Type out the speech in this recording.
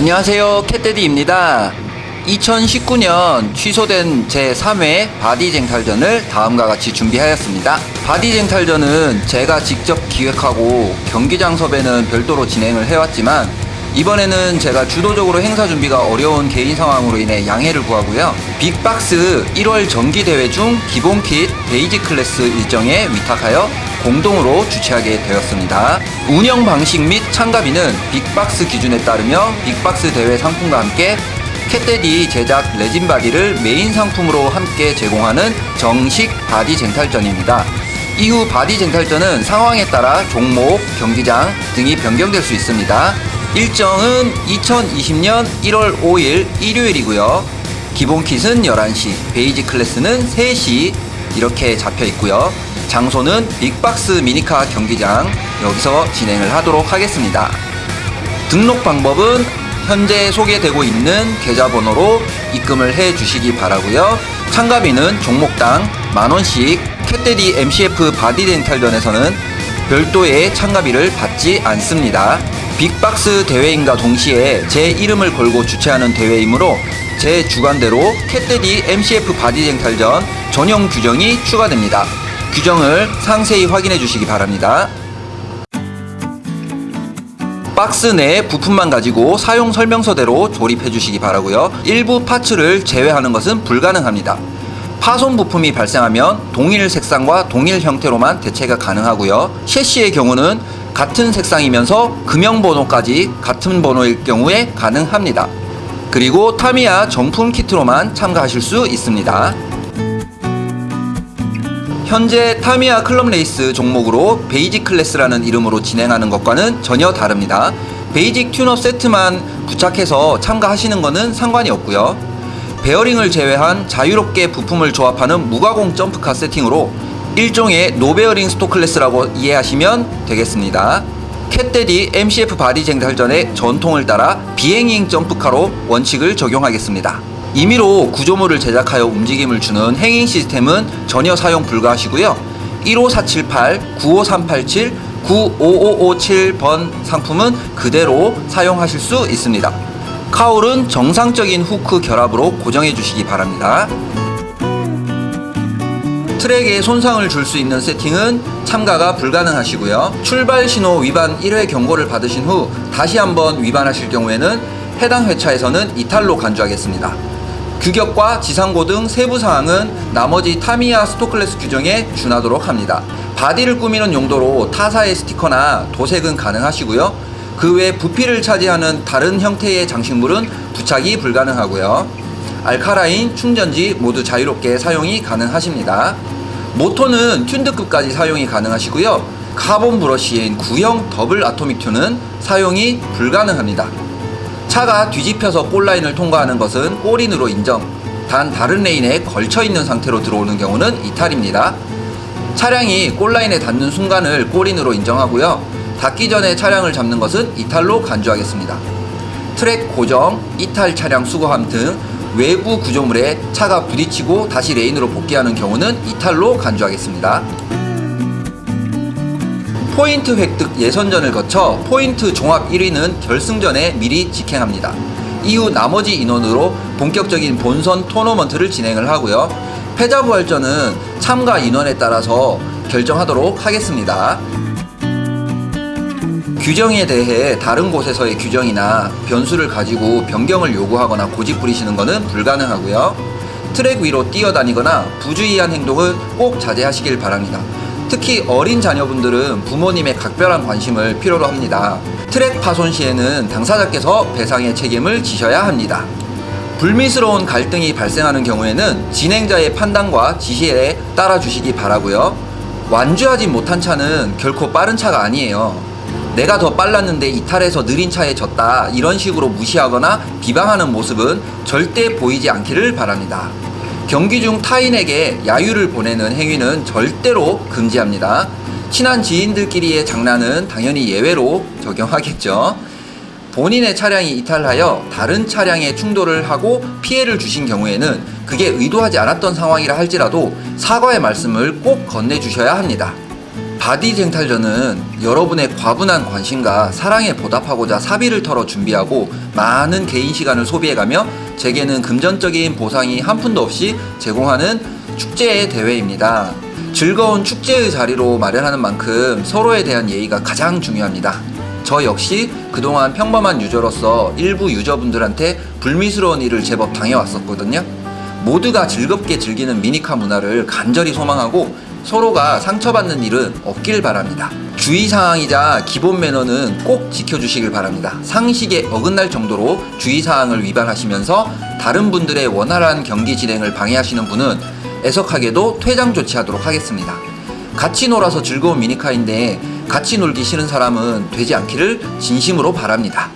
안녕하세요 캣데디입니다. 2019년 취소된 제3회 바디 쟁탈전을 다음과 같이 준비하였습니다. 바디 쟁탈전은 제가 직접 기획하고 경기장 섭외는 별도로 진행을 해왔지만 이번에는 제가 주도적으로 행사 준비가 어려운 개인 상황으로 인해 양해를 구하고요 빅박스 1월 정기대회 중 기본 킷 basic class 일정에 위탁하여 공동으로 주최하게 되었습니다. 운영 방식 및 참가비는 빅박스 기준에 따르며 빅박스 대회 상품과 함께 캣데디 제작 레진 바디를 메인 상품으로 함께 제공하는 정식 바디 쟁탈전입니다. 이후 바디 쟁탈전은 상황에 따라 종목, 경기장 등이 변경될 수 있습니다. 일정은 2020년 1월 5일 일요일이고요. 기본 킷은 11시, basic class는 3시 이렇게 잡혀 있고요. 장소는 빅박스 미니카 경기장 여기서 진행을 하도록 하겠습니다. 등록 방법은 현재 소개되고 있는 계좌번호로 입금을 해 주시기 바라고요. 참가비는 종목당 만원씩 캣데디 MCF 바디 쟁탈전에서는 별도의 참가비를 받지 않습니다. 빅박스 대회임과 동시에 제 이름을 걸고 주최하는 대회이므로 제 주관대로 캣데디 MCF 바디 쟁탈전 전용 규정이 추가됩니다. 규정을 상세히 확인해 주시기 바랍니다. 박스 내 부품만 가지고 사용 설명서대로 조립해 주시기 바라고요. 일부 parts를 제외하는 것은 불가능합니다. 파손 부품이 발생하면 동일 색상과 동일 형태로만 대체가 가능하고요. 섀시의 경우는 같은 색상이면서 금형번호까지 같은 번호일 경우에 가능합니다. 그리고 타미야 정품 키트로만 참가하실 수 있습니다. 현재 타미야 클럽 레이스 종목으로 basic class라는 이름으로 진행하는 것과는 전혀 다릅니다. basic tune-up 세트만 부착해서 참가하시는 것은 상관이 없고요. 베어링을 제외한 자유롭게 부품을 조합하는 무가공 점프카 세팅으로 일종의 no bearing stock class라고 이해하시면 되겠습니다. 캣데디 MCF 바디 쟁탈전의 전통을 따라 비hanging 점프카로 원칙을 적용하겠습니다. 임의로 구조물을 제작하여 움직임을 주는 hanging 시스템은 전혀 사용 불가하시고요. 15478, 95387, 95557번 상품은 그대로 사용하실 수 있습니다. cowl은 정상적인 후크 결합으로 고정해 주시기 바랍니다. 트랙에 손상을 줄 수 있는 세팅은 참가가 불가능하시고요. 출발 신호 위반 1회 경고를 받으신 후 다시 한번 위반하실 경우에는 해당 회차에서는 이탈로 간주하겠습니다. 규격과 지상고 등 세부 사항은 나머지 타미야 stock class 규정에 준하도록 합니다. 바디를 꾸미는 용도로 타사의 스티커나 도색은 가능하시고요. 그 외 부피를 차지하는 다른 형태의 장식물은 부착이 불가능하고요. 알카라인, 충전지 모두 자유롭게 사용이 가능하십니다. 모터는 tuned급까지 사용이 가능하시고요. 카본 브러쉬인 구형 double atomic tune은 사용이 불가능합니다. 차가 뒤집혀서 골라인을 통과하는 것은 골인으로 인정. 단 다른 레인에 걸쳐 있는 상태로 들어오는 경우는 이탈입니다. 차량이 골라인에 닿는 순간을 골인으로 인정하고요. 닿기 전에 차량을 잡는 것은 이탈로 간주하겠습니다. 트랙 고정, 이탈 차량 수거함 등 외부 구조물에 차가 부딪히고 다시 레인으로 복귀하는 경우는 이탈로 간주하겠습니다. 포인트 획득 예선전을 거쳐 포인트 종합 1위는 결승전에 미리 직행합니다. 이후 나머지 인원으로 본격적인 본선 토너먼트를 진행을 하고요. 패자부활전은 참가 인원에 따라서 결정하도록 하겠습니다. 규정에 대해 다른 곳에서의 규정이나 변수를 가지고 변경을 요구하거나 고집 부리시는 것은 불가능하고요. 트랙 위로 뛰어다니거나 부주의한 행동은 꼭 자제하시길 바랍니다. 특히 어린 자녀분들은 부모님의 각별한 관심을 필요로 합니다. 트랙 파손 시에는 당사자께서 배상의 책임을 지셔야 합니다. 불미스러운 갈등이 발생하는 경우에는 진행자의 판단과 지시에 따라 주시기 바라고요. 완주하지 못한 차는 결코 빠른 차가 아니에요. 내가 더 빨랐는데 이탈해서 느린 차에 졌다 이런 식으로 무시하거나 비방하는 모습은 절대 보이지 않기를 바랍니다. 경기 중 타인에게 야유를 보내는 행위는 절대로 금지합니다. 친한 지인들끼리의 장난은 당연히 예외로 적용하겠죠. 본인의 차량이 이탈하여 다른 차량에 충돌을 하고 피해를 주신 경우에는 그게 의도하지 않았던 상황이라 할지라도 사과의 말씀을 꼭 건네주셔야 합니다. 바디 쟁탈전은 여러분의 과분한 관심과 사랑에 보답하고자 사비를 털어 준비하고 많은 개인 시간을 소비해가며 제게는 금전적인 보상이 한 푼도 없이 제공하는 축제의 대회입니다. 즐거운 축제의 자리로 마련하는 만큼 서로에 대한 예의가 가장 중요합니다. 저 역시 그동안 평범한 유저로서 일부 유저분들한테 불미스러운 일을 제법 당해왔었거든요. 모두가 즐겁게 즐기는 미니카 문화를 간절히 소망하고 서로가 상처받는 일은 없길 바랍니다. 주의사항이자 기본 매너는 꼭 지켜주시길 바랍니다. 상식에 어긋날 정도로 주의사항을 위반하시면서 다른 분들의 원활한 경기 진행을 방해하시는 분은 애석하게도 퇴장 조치하도록 하겠습니다. 같이 놀아서 즐거운 미니카인데 같이 놀기 싫은 사람은 되지 않기를 진심으로 바랍니다.